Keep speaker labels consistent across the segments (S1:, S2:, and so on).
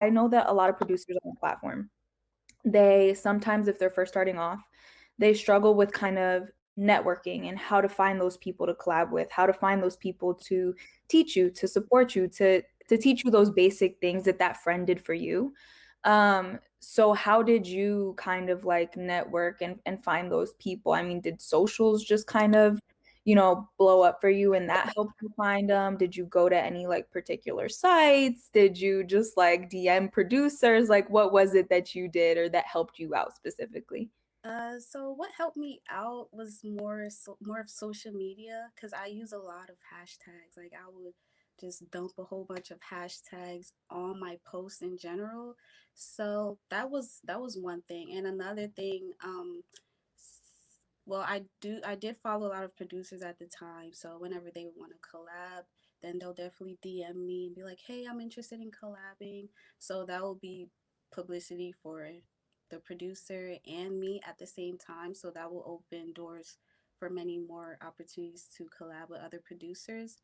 S1: I know that a lot of producers on the platform, they sometimes, if they're first starting off, they struggle with kind of networking and how to find those people to collab with, how to find those people to teach you, to support you, to to teach you those basic things that that friend did for you. Um, so how did you kind of like network and and find those people? I mean, did socials just kind of, you know, blow up for you and that helped you find them? Did you go to any like particular sites? Did you just like DM producers? Like what was it that you did or that helped you out specifically?
S2: Uh, so what helped me out was more so more of social media because I use a lot of hashtags. Like I would just dump a whole bunch of hashtags on my posts in general. So that was that was one thing. And another thing, um, well, I do I did follow a lot of producers at the time. So whenever they want to collab, then they'll definitely DM me and be like, "Hey, I'm interested in collabing." So that will be publicity for the producer and me at the same time. So that will open doors for many more opportunities to collab with other producers.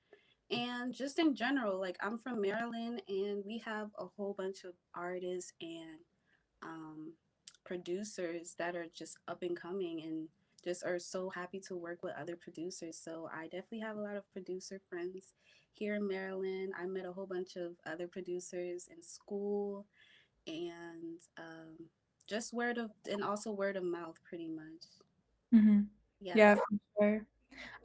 S2: And just in general, like I'm from Maryland and we have a whole bunch of artists and um, producers that are just up and coming and just are so happy to work with other producers. So I definitely have a lot of producer friends here in Maryland. I met a whole bunch of other producers in school and um, just word of and also word of mouth pretty much.
S1: Mhm. Yeah,
S2: Yes.
S1: for sure.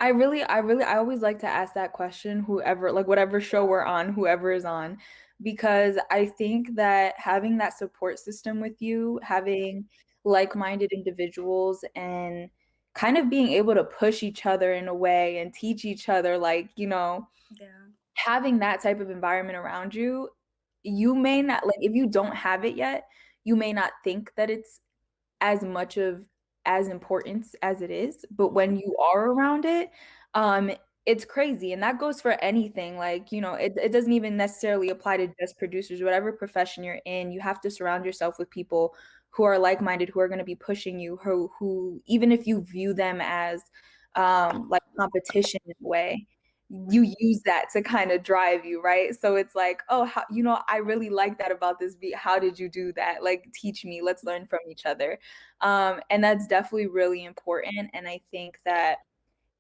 S1: I really I really I always like to ask that question, whoever like whatever show we're on, whoever is on, because I think that having that support system with you, having like-minded individuals and kind of being able to push each other in a way and teach each other like, you know,
S2: Yeah.
S1: having that type of environment around you, you may not like if you don't have it yet, you may not think that it's as much of as importance as it is, but when you are around it, um, it's crazy, and that goes for anything, like, you know, it it doesn't even necessarily apply to just producers, whatever profession you're in, you have to surround yourself with people who are like-minded, who are gonna be pushing you, who who even if you view them as, um, like competition in a way, you use that to kinda drive you, right? So it's like, "Oh, how you know, I really like that about this beat. How did you do that? Like, teach me. Let's learn from each other." Um, and that's definitely really important, and I think that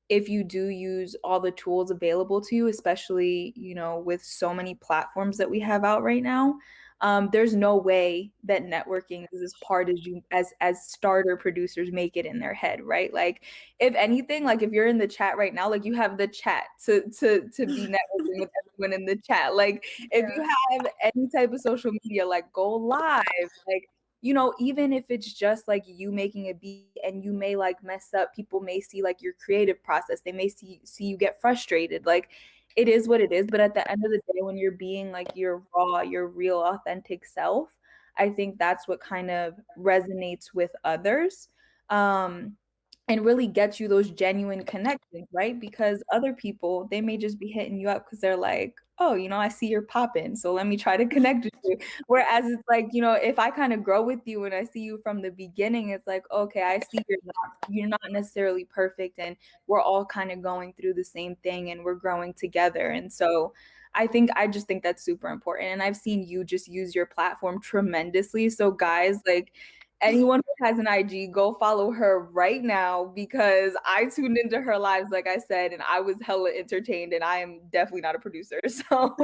S1: if you do use all the tools available to you, especially, you know, with so many platforms that we have out right now, um, there's no way that networking is as hard as you as as starter producers make it in their head, right? Like, if anything, like if you're in the chat right now, like you have the chat to to to be networking with everyone in the chat. Like, if you have any type of social media, like go live, like you know, even if it's just like you making a beat and you may like mess up, people may see like your creative process. They may see see you get frustrated. Like it is what it is, but at the end of the day when you're being like your raw, your real authentic self, I think that's what kind of resonates with others. Um and really gets you those genuine connections, right? Because other people, they may just be hitting you up because they're like, oh, you know, I see you're popping, so let me try to connect with you. Whereas it's like, you know, if I kind of grow with you and I see you from the beginning, it's like, okay, I see you're not you're not necessarily perfect and we're all kind of going through the same thing and we're growing together. And so I think I just think that's super important. And I've seen you just use your platform tremendously. So guys, like anyone who has an IG, go follow her right now because I tuned into her lives, like I said, and I was hella entertained and I am definitely not a producer. So